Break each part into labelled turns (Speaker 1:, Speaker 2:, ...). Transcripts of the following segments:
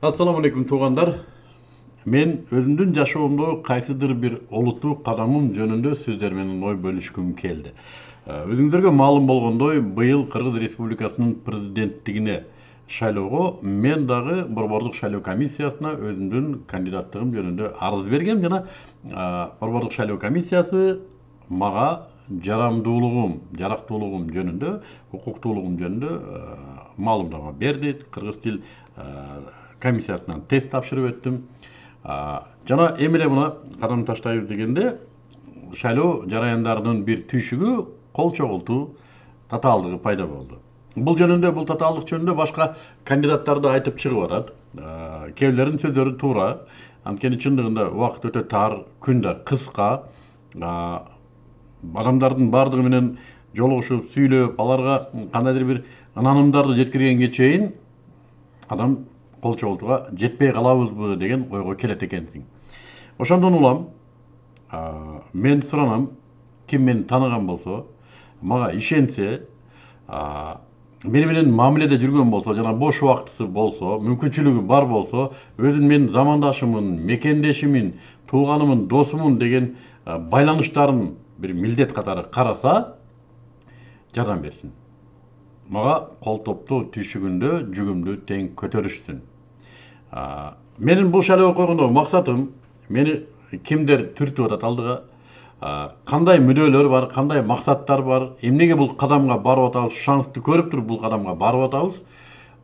Speaker 1: ассаламу алейкум туугандар мен жашоомдо кайсыдыр бир олуттуу кадамым жөнүндө сиздер менен ой бөлүшкүм келди өзүңүздөргө маалым болгондой быйыл кыргыз республикасынын президенттигине шайлоого мен дагы борбордук шайлоо комиссиясына өзүмдүн кандидаттыгым жөнүндө арыз бергем жана борбордук шайлоо комиссиясы мага жарамдуулугум жарактуулугум жөнүндө укуктуулугум жөнүндө маалымдама берди кыргыз тил комиссиясынан тест тапшырып өттүм жана эми эле мына кадам таштайбыз дегенде шайлоо жараяндарынын бир түйшүгү кол чогултуу татаалдыгы пайда болду бул жөнүндө бул татаалдык жөнүндө башка кандидаттар да айтып чыгып атат кээ бирлеринин сөздөрү туура анткени чындыгында убакыт өтө тар күн да кыска адамдардын баардыгы менен жолугушуп сүйлөп аларга кандайдыр бир ынанымдарды жеткиргенге чейин адам кол чогултууга жетпей калабызбы деген ойго келет экенсиң ошондон улам мен суранам ким мени тааныган болсо мага ишенсе мени менен мамиледе жүргөн болсо жана бош убакыты болсо мүмкүнчүлүгү бар болсо өзүн мен замандашымын мекендешимин тууганымын досумун деген байланыштарын бир милдет катары караса жардам берсин мага кол топтоо түйшүгүндө жүгүмдү тең көтөрүшсүн менин бул шайлоого койгондогу максатым мени кимдер түртүп атат алдыга. Кандай мүнөөлөр бар кандай максаттар бар эмнеге бул кадамга барып атабыз шансты көрүп туруп бул кадамга барып атабыз.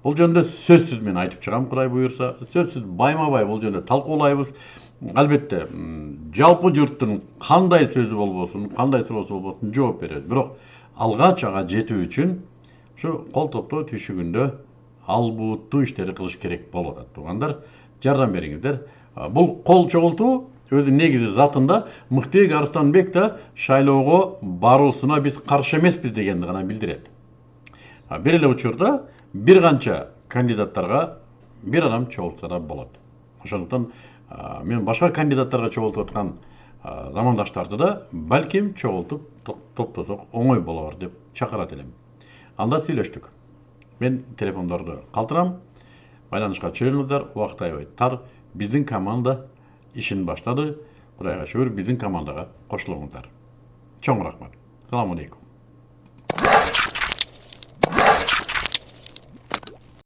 Speaker 1: Бул жөнүндө сөзсүз мен айтып чыгам кудай буюрса. Сөзсүз байма бай бул жөнүндө талкуулайбыз. Албетте жалпы журттун кандай сөзү болбосун кандай суроосу болбосун жооп беребиз. Бирок алгач ага жетүү үчүн ушу кол топтоо түйшүгүндө албуттуу иштерди кылыш керек болуп атат туугандар жардам бериңиздер. Бул кол чогултуу өзү негизи затында мыктыбек арыстанбек да шайлоого баруусуна биз каршы эмеспиз дегенди гана билдирет. Бир эле учурда бир канча кандидаттарга бир адам чогултса да болот. Ошондуктан мен башка кандидаттарга чогултуп аткан замандаштарды да балким чогултуп топтосок оңой болор деп чакырат элем. Анда сүйлөштүк. Мен телефондорду калтырам байланышка чыгыңыздар убакыт аябай тар биздин команда ишин баштады кудайга шүгүр биздин командага кошулуңуздар чоң рахмат саламу алейкум